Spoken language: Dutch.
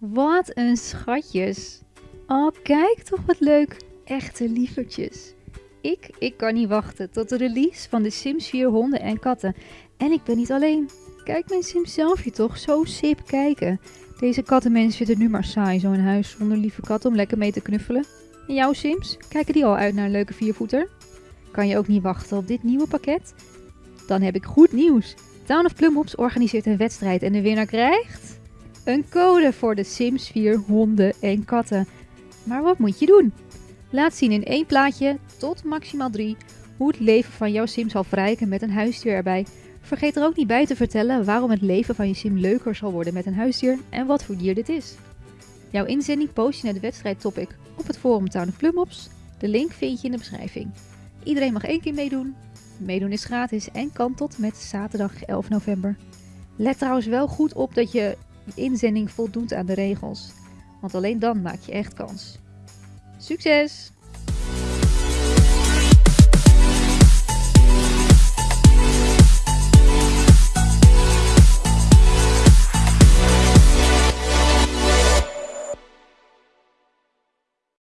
Wat een schatjes. Oh, kijk toch wat leuk. Echte lievertjes. Ik, ik kan niet wachten tot de release van de Sims 4 honden en katten. En ik ben niet alleen. Kijk mijn Sims zelfje toch, zo sip kijken. Deze kattenmens zitten nu maar saai zo in huis zonder lieve kat om lekker mee te knuffelen. En jouw Sims, kijken die al uit naar een leuke viervoeter? Kan je ook niet wachten op dit nieuwe pakket? Dan heb ik goed nieuws. Town of Plumhops organiseert een wedstrijd en de winnaar krijgt... Een code voor de Sims 4 honden en katten. Maar wat moet je doen? Laat zien in één plaatje, tot maximaal 3, hoe het leven van jouw sim zal verrijken met een huisdier erbij. Vergeet er ook niet bij te vertellen waarom het leven van je sim leuker zal worden met een huisdier en wat voor dier dit is. Jouw inzending post je naar de wedstrijd topic op het forum Town of Plumhops. De link vind je in de beschrijving. Iedereen mag één keer meedoen. Meedoen is gratis en kan tot met zaterdag 11 november. Let trouwens wel goed op dat je inzending voldoet aan de regels. Want alleen dan maak je echt kans. Succes!